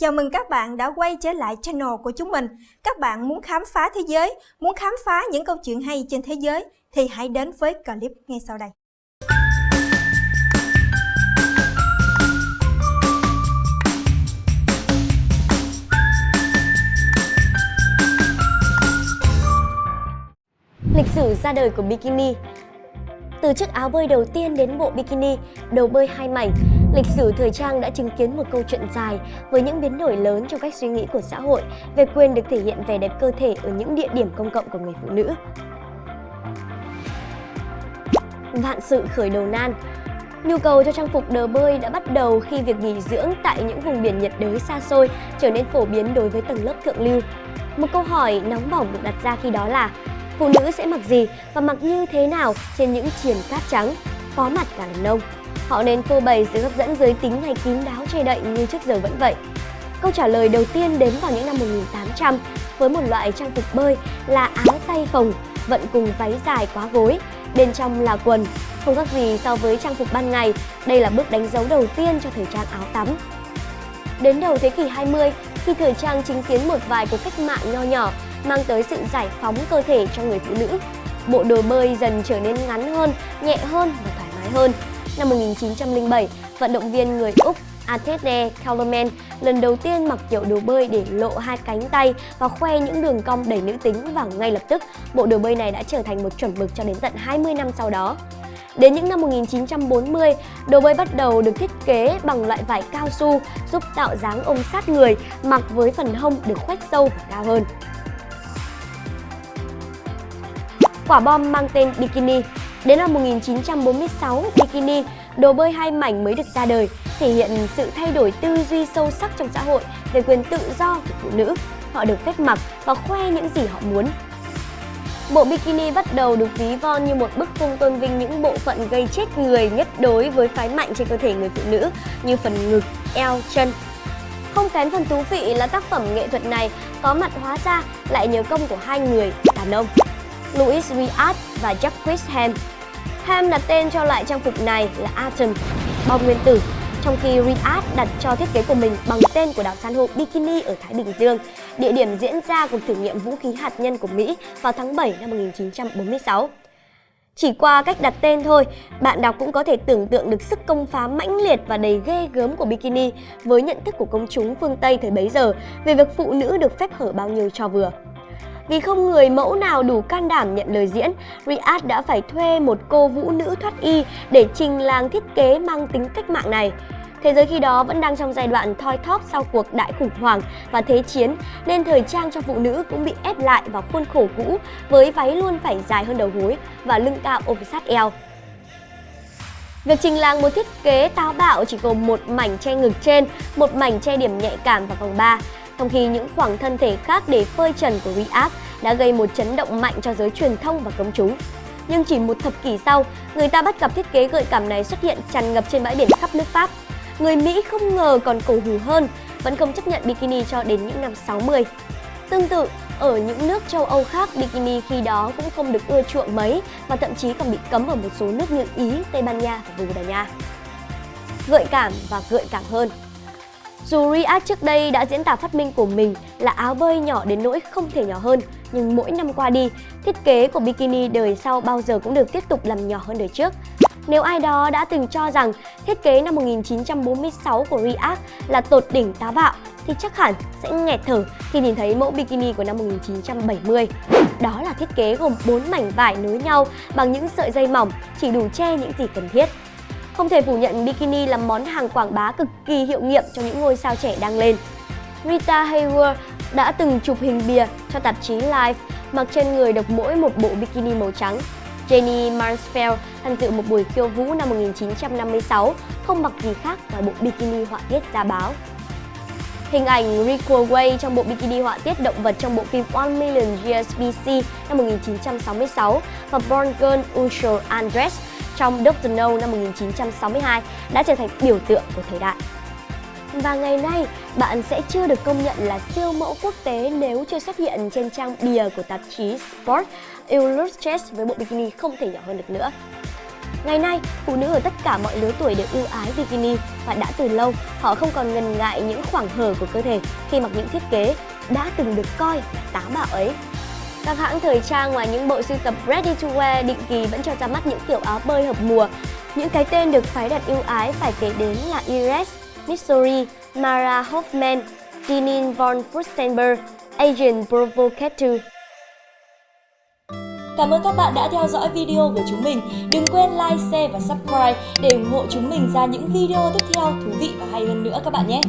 Chào mừng các bạn đã quay trở lại channel của chúng mình. Các bạn muốn khám phá thế giới, muốn khám phá những câu chuyện hay trên thế giới thì hãy đến với clip ngay sau đây. Lịch sử ra đời của bikini Từ chiếc áo bơi đầu tiên đến bộ bikini, đầu bơi hai mảnh, lịch sử thời trang đã chứng kiến một câu chuyện dài với những biến đổi lớn trong cách suy nghĩ của xã hội về quyền được thể hiện vẻ đẹp cơ thể ở những địa điểm công cộng của người phụ nữ. Vạn sự khởi đầu nan Nhu cầu cho trang phục đờ bơi đã bắt đầu khi việc nghỉ dưỡng tại những vùng biển nhiệt đới xa xôi trở nên phổ biến đối với tầng lớp thượng lưu. Một câu hỏi nóng bỏng được đặt ra khi đó là phụ nữ sẽ mặc gì và mặc như thế nào trên những triền cát trắng, có mặt cả đàn ông. Họ nên phô bày sự hấp dẫn giới tính hay kín đáo che đậy như trước giờ vẫn vậy. Câu trả lời đầu tiên đến vào những năm 1800 với một loại trang phục bơi là áo tay phồng vận cùng váy dài quá gối, bên trong là quần. Không khác gì so với trang phục ban ngày, đây là bước đánh dấu đầu tiên cho thời trang áo tắm. Đến đầu thế kỷ 20, khi thời trang chứng kiến một vài cuộc cách mạng nho nhỏ mang tới sự giải phóng cơ thể cho người phụ nữ. Bộ đồ bơi dần trở nên ngắn hơn, nhẹ hơn và thoải mái hơn. Năm 1907, vận động viên người Úc Atene Kellerman lần đầu tiên mặc kiểu đồ bơi để lộ hai cánh tay và khoe những đường cong đầy nữ tính và ngay lập tức bộ đồ bơi này đã trở thành một chuẩn mực cho đến tận 20 năm sau đó. Đến những năm 1940, đồ bơi bắt đầu được thiết kế bằng loại vải cao su giúp tạo dáng ôm sát người, mặc với phần hông được khoét sâu và cao hơn. Quả bom mang tên Bikini Đến năm 1946, Bikini, đồ bơi hai mảnh mới được ra đời, thể hiện sự thay đổi tư duy sâu sắc trong xã hội về quyền tự do của phụ nữ. Họ được phép mặc và khoe những gì họ muốn. Bộ bikini bắt đầu được ví von như một bức phong tôn vinh những bộ phận gây chết người nhất đối với phái mạnh trên cơ thể người phụ nữ như phần ngực, eo, chân. Không kém phần thú vị là tác phẩm nghệ thuật này có mặt hóa ra lại nhớ công của hai người đàn ông. Louis Riad và Jacques Ham. Ham đặt tên cho loại trang phục này là Atom, bom nguyên tử, trong khi Riad đặt cho thiết kế của mình bằng tên của đảo san hô Bikini ở Thái Bình Dương, địa điểm diễn ra cuộc thử nghiệm vũ khí hạt nhân của Mỹ vào tháng 7 năm 1946. Chỉ qua cách đặt tên thôi, bạn đọc cũng có thể tưởng tượng được sức công phá mãnh liệt và đầy ghê gớm của bikini với nhận thức của công chúng phương Tây thời bấy giờ về việc phụ nữ được phép hở bao nhiêu cho vừa. Vì không người mẫu nào đủ can đảm nhận lời diễn, Riyadh đã phải thuê một cô vũ nữ thoát y để trình làng thiết kế mang tính cách mạng này. Thế giới khi đó vẫn đang trong giai đoạn thoi thóp sau cuộc đại khủng hoảng và thế chiến nên thời trang cho phụ nữ cũng bị ép lại vào khuôn khổ cũ với váy luôn phải dài hơn đầu gối và lưng cao ôm sát eo. Việc trình làng một thiết kế táo bạo chỉ gồm một mảnh che ngực trên, một mảnh che điểm nhạy cảm vào vòng 3 trong khi những khoảng thân thể khác để phơi trần của React đã gây một chấn động mạnh cho giới truyền thông và công chúng. Nhưng chỉ một thập kỷ sau, người ta bắt gặp thiết kế gợi cảm này xuất hiện tràn ngập trên bãi biển khắp nước Pháp. Người Mỹ không ngờ còn cổ hủ hơn, vẫn không chấp nhận bikini cho đến những năm 60. Tương tự, ở những nước châu Âu khác, bikini khi đó cũng không được ưa chuộng mấy và thậm chí còn bị cấm ở một số nước như Ý, Tây Ban Nha và Bồ Đào Nha. Gợi cảm và gợi cảm hơn dù Riyadh trước đây đã diễn tả phát minh của mình là áo bơi nhỏ đến nỗi không thể nhỏ hơn, nhưng mỗi năm qua đi, thiết kế của bikini đời sau bao giờ cũng được tiếp tục làm nhỏ hơn đời trước. Nếu ai đó đã từng cho rằng thiết kế năm 1946 của Riyadh là tột đỉnh táo bạo thì chắc hẳn sẽ nghẹt thở khi nhìn thấy mẫu bikini của năm 1970. Đó là thiết kế gồm 4 mảnh vải nối nhau bằng những sợi dây mỏng chỉ đủ che những gì cần thiết. Không thể phủ nhận bikini là món hàng quảng bá cực kỳ hiệu nghiệm cho những ngôi sao trẻ đang lên. Rita Hayworth đã từng chụp hình bìa cho tạp chí Life, mặc trên người độc mỗi một bộ bikini màu trắng. Jenny Mansfield, tham dự một buổi khiêu vũ năm 1956 không mặc gì khác ngoài bộ bikini họa tiết ra báo. Hình ảnh Rico Way trong bộ bikini họa tiết động vật trong bộ phim One Million Years BC năm 1966 và Born Girl Usual Undressed trong Doctor No năm 1962 đã trở thành biểu tượng của thời đại. Và ngày nay, bạn sẽ chưa được công nhận là siêu mẫu quốc tế nếu chưa xuất hiện trên trang bìa của tạp chí Sport Illustrated với bộ bikini không thể nhỏ hơn được nữa. Ngày nay, phụ nữ ở tất cả mọi lứa tuổi đều ưu ái bikini và đã từ lâu họ không còn ngần ngại những khoảng hở của cơ thể khi mặc những thiết kế đã từng được coi là tá bạo ấy. Các hãng thời trang ngoài những bộ sưu tập ready to wear định kỳ vẫn cho ra mắt những kiểu áo bơi hợp mùa. Những cái tên được phái đặt ưu ái phải kể đến là Ires, Missouri, Mara Hoffman, Dinin von Furstenberg, Agent Provocateur. Cảm ơn các bạn đã theo dõi video của chúng mình. Đừng quên like, share và subscribe để ủng hộ chúng mình ra những video tiếp theo thú vị và hay hơn nữa các bạn nhé.